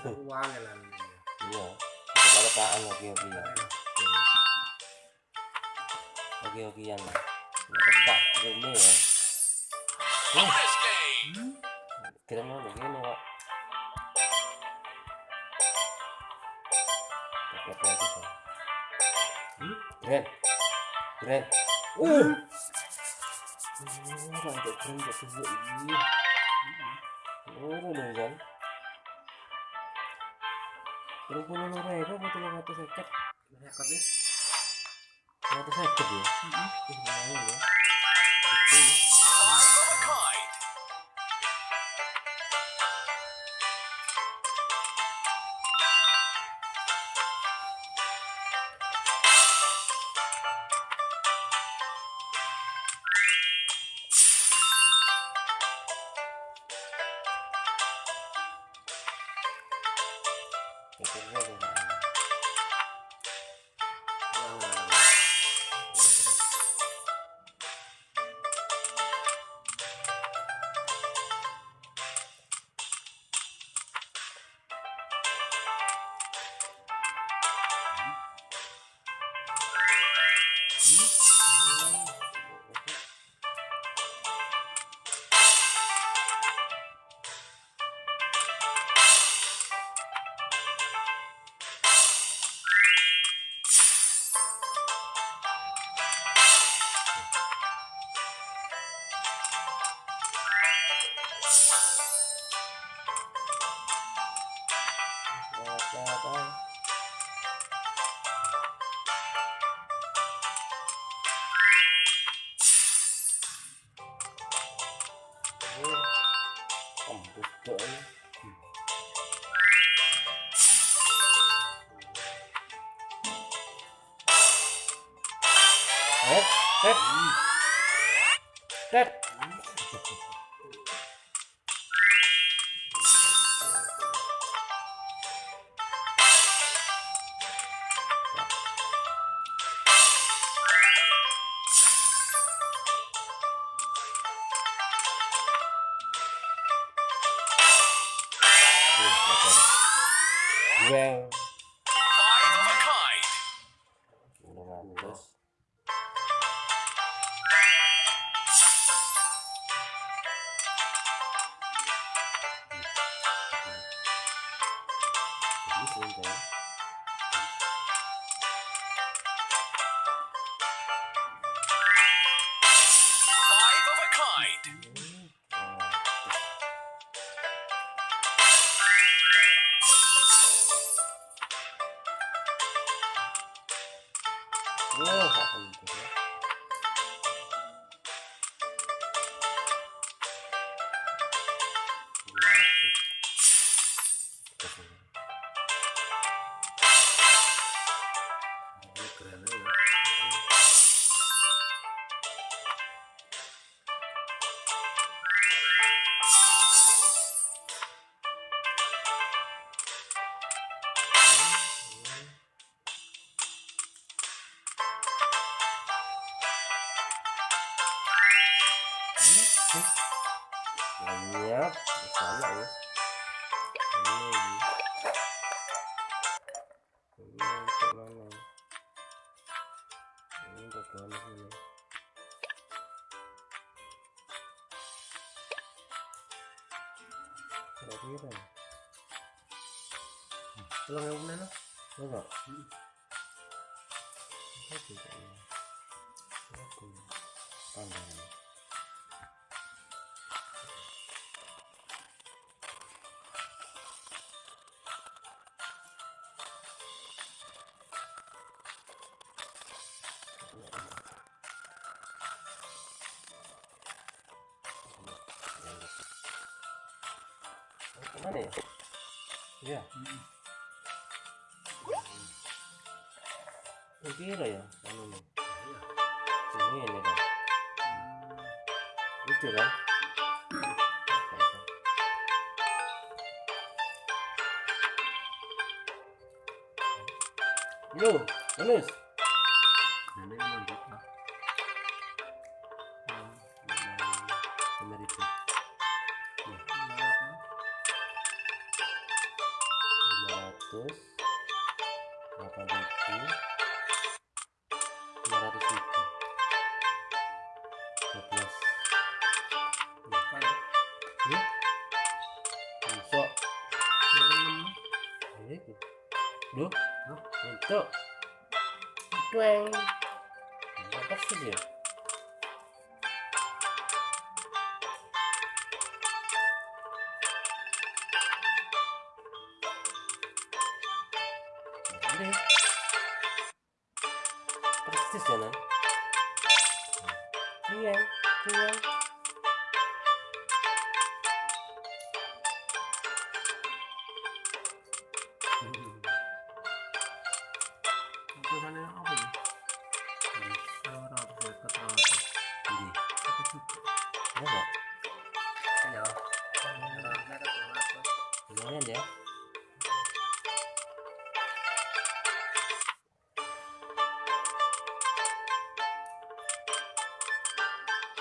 coy uang ya lah iya. Kita kaan lagi lagi ya. Lagi lagi yang ketak ini ya kira mau begini kok paket lagi coy keren keren uh sampai keren gak tuh ini oh udah kan Terus puluh lima ribu betul lima ratus seket, nih. lima ratus seket ya. Ih, lumayan ya. Five Well, Apa tidak ya? Aku pandangan. Mana ya? Iya. Kira ya, anu nih. Ini ini kan. Gitu kan Yo, Anus. Nenek. Lima ratus. Delapan ribu. Duh. Untuk. Dueng. Apa sih dia? Ini. Lumayan ya.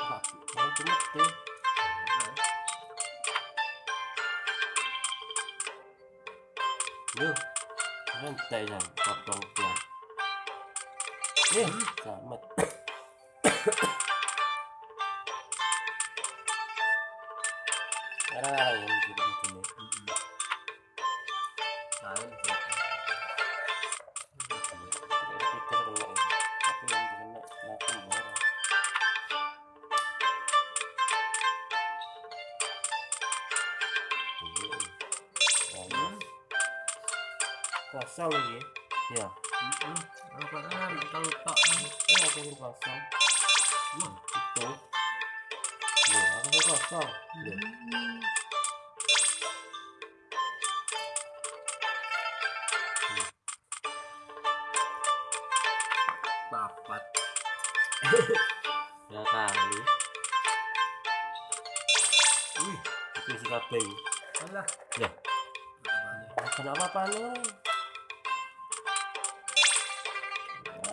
Wah, mau tumit tuh. Duh, rantai kan, potong kosong papat. ya kali Wih. itu isi kabeh. Alah. ya kenapa panen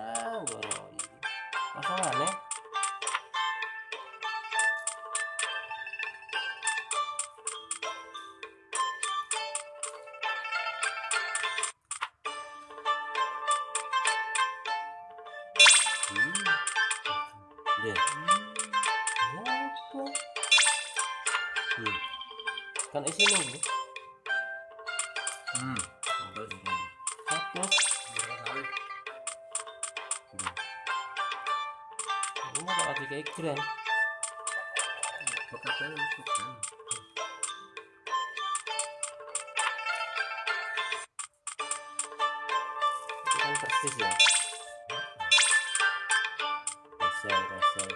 ah goro ini kosong ini mau tak kayak itu kan persis ya. Kosong kosong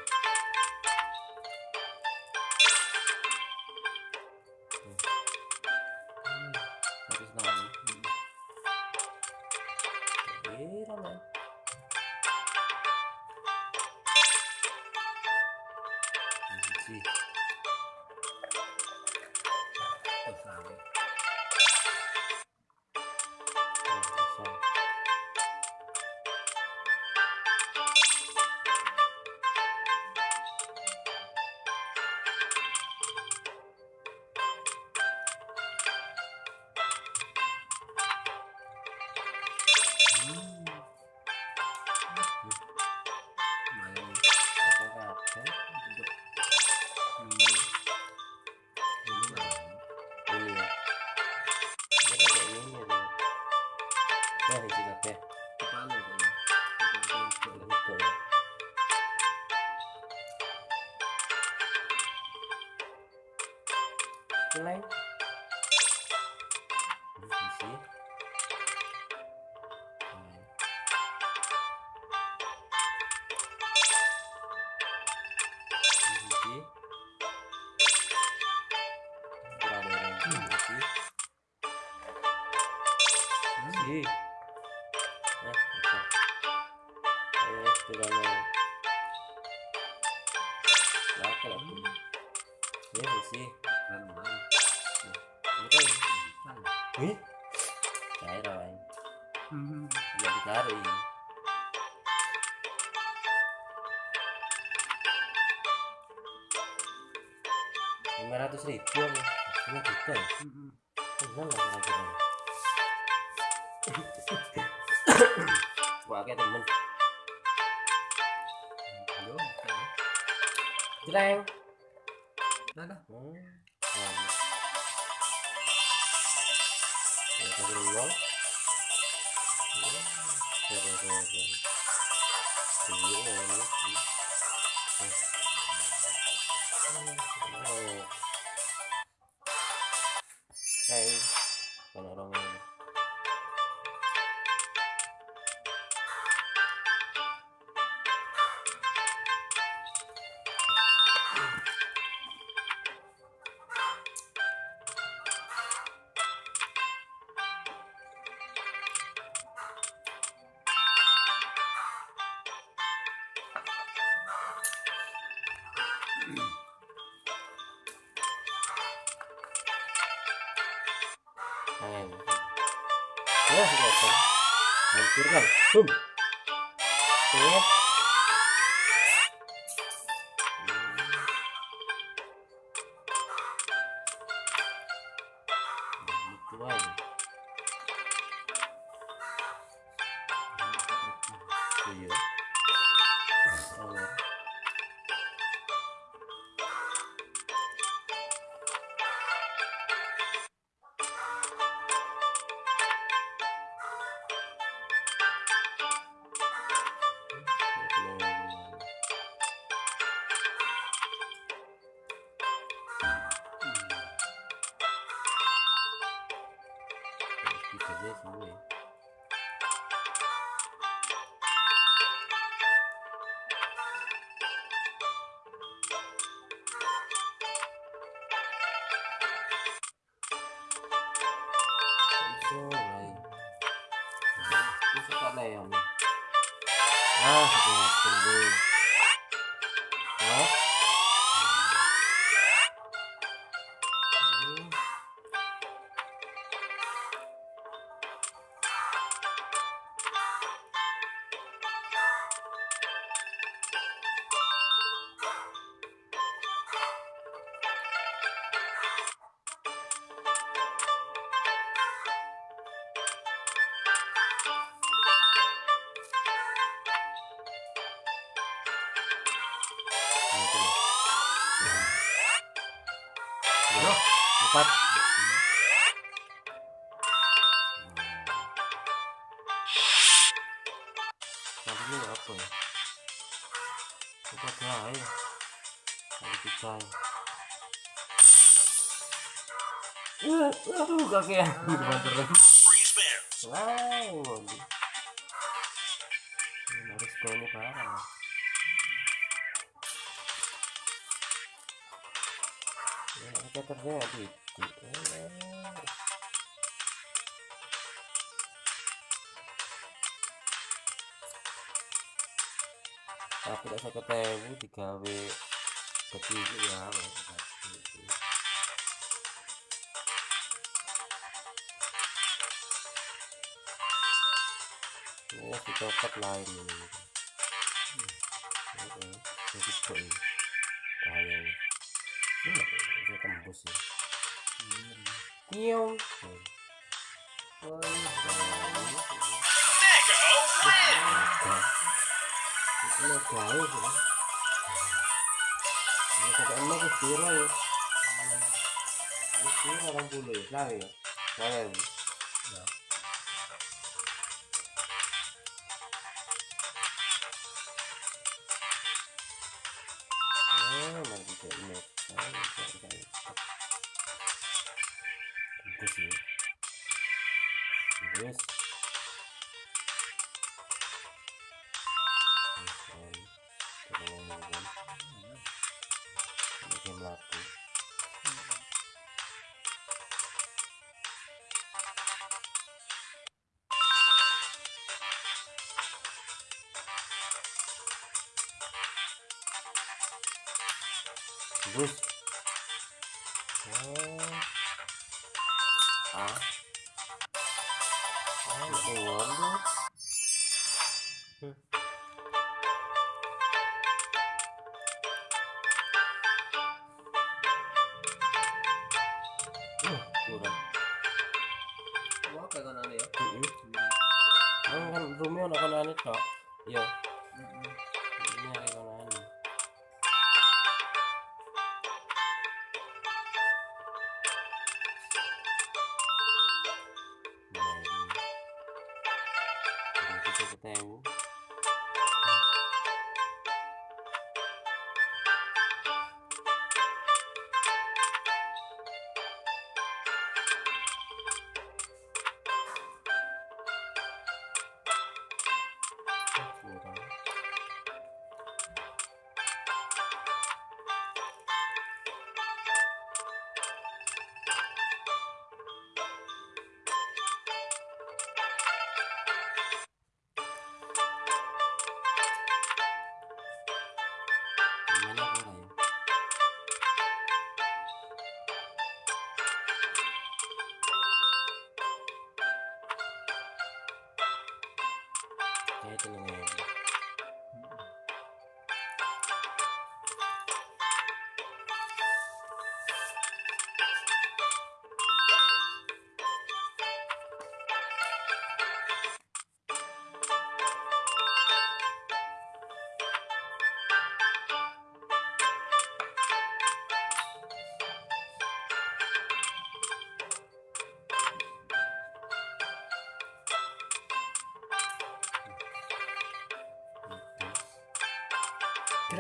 Wih. Cair awan. Hmm. Ditarik. Lima ratus ribu ya. Lima juta ya. Hmm. Enggak lah kira-kira. Wah, kayak temen. Kan. Jeleng. Dah. Hmm. Nah. Ya, Kelihatan. Hancurkan. Boom. Tuh. Bisa aja semua ya. Bisa lain. Bisa tak lain. Ah, sudah ini apa ya? Picai. Uh, aduh kakek di depan terus. Wow, terjadi? Eh, Tapi tidak saya ketemu digawe kecil ya. Ini si copot lain ini. Jadi Kiong. Oh, Mega win. Ini jauh ya. Ini kata emak ke pira ya. Ini pira orang bulu ya, salah ya. Salah berlaku terus oh.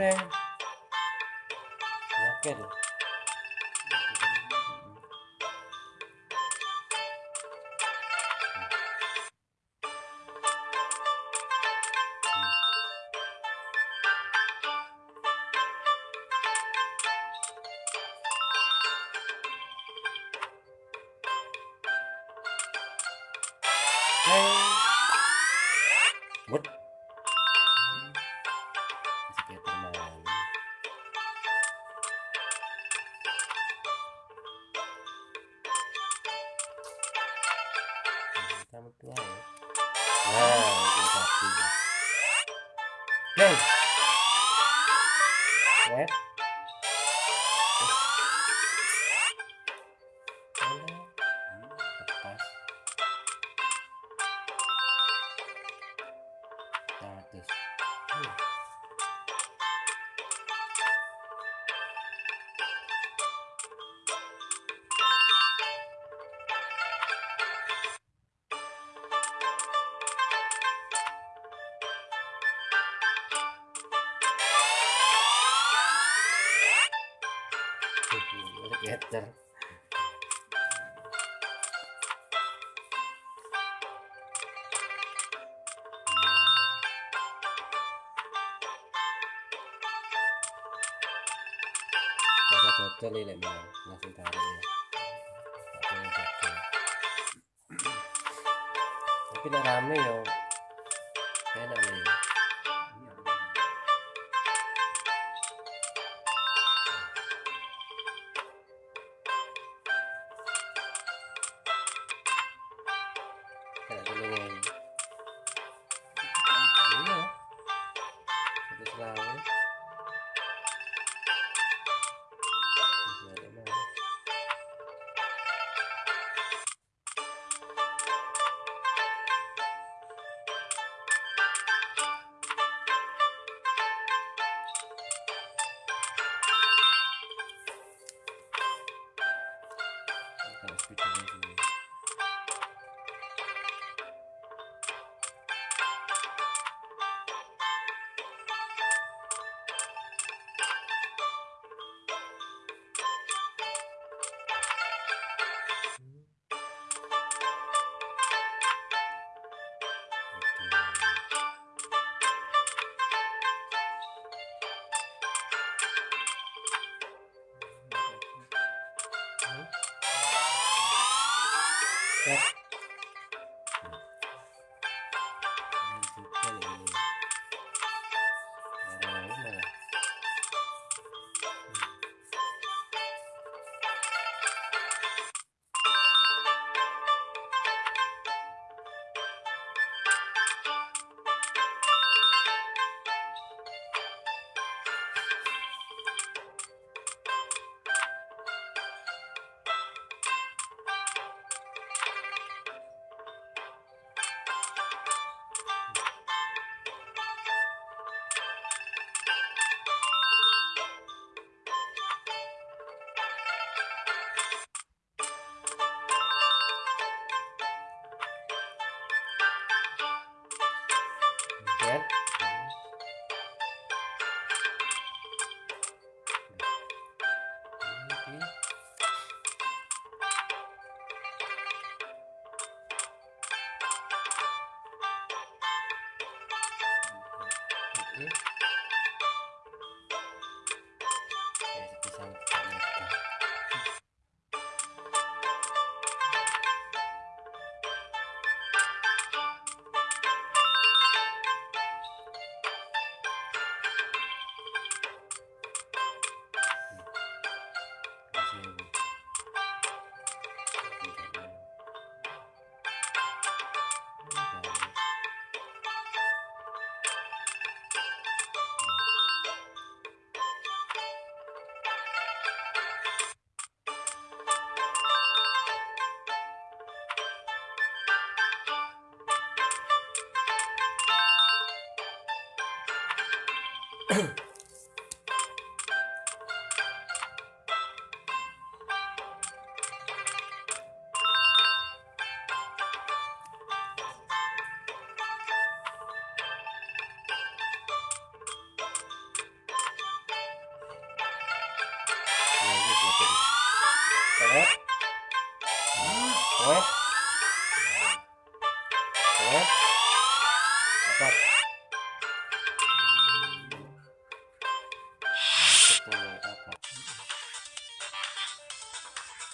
Dạ, reng. Yakin. 他们变哎。rasa dodol ini memang nasi tarik ya. Tapi nah rame ya enak nih.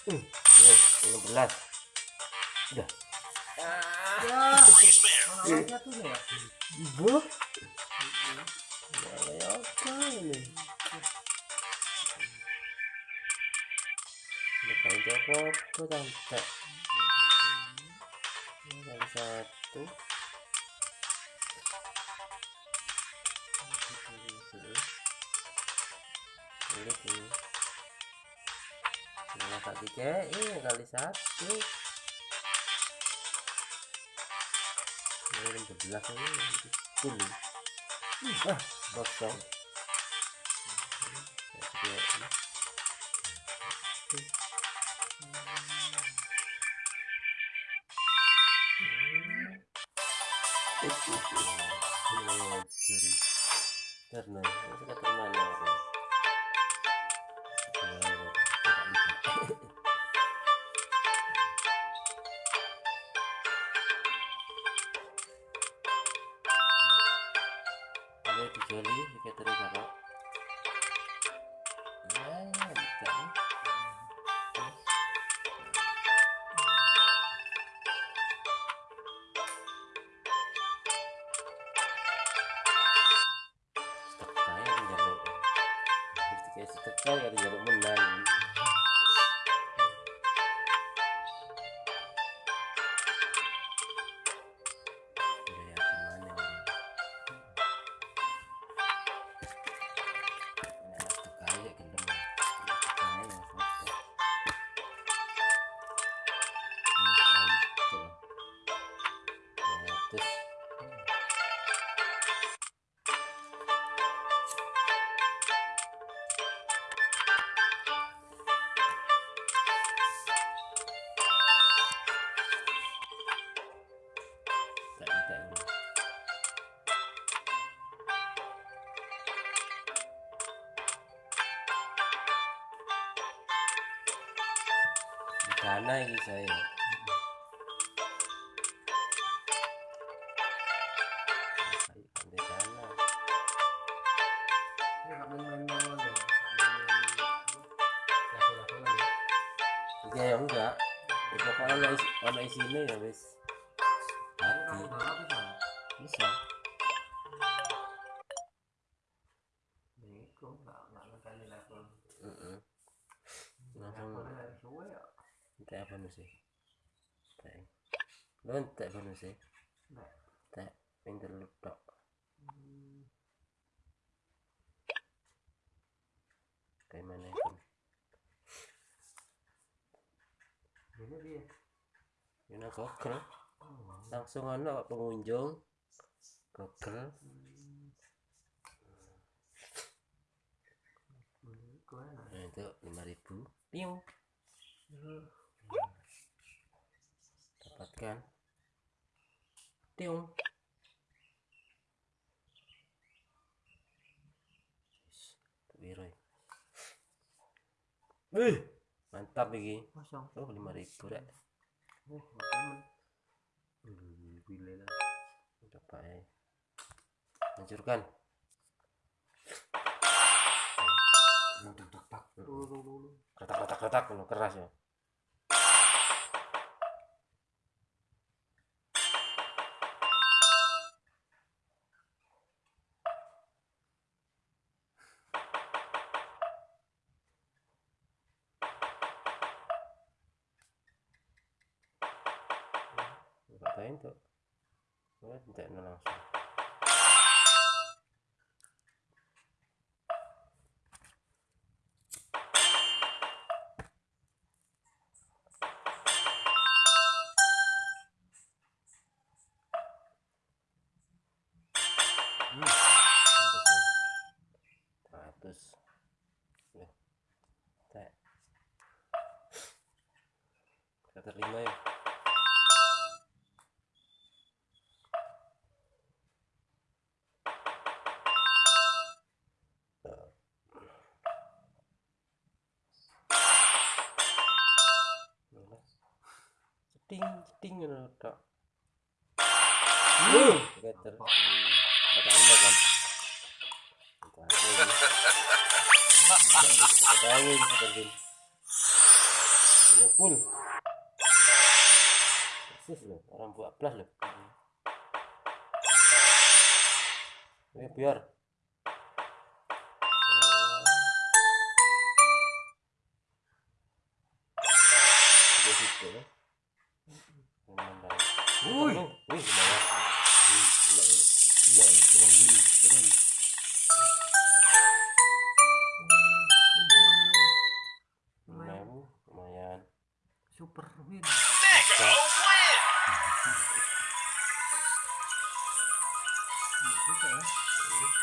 Hmm, nih. Udah. Ya, tuh ya? Bu. Ya, apa ini? Bukan apa-apa, tante. Tiga, ini kali satu. Ini berbelas ini, sepuluh. Ah, kosong. Karena nggak main-main doang ya. Ya. Enggak. Ya, pokoknya ono isi, ono isine ya wis. Ini Hati. bisa. Lu entek apa nu sih? Entek pinter. Hmm. Kayak mana kan? Ini dia. Ini Google. Oh. Langsung ono pengunjung. Enak. Nah, itu 5000. Piung dapatkan tiung biru Wih, mantap lagi, Kosong. Oh, lima 5000 rek. Eh, Wih, mantap. Hmm, gila lah. Coba ya. Hancurkan. Hmm, retak-retak, retak-retak, keras ya. ada ada anda kan orang buat loh ini biar Thank you. 你不走 cái.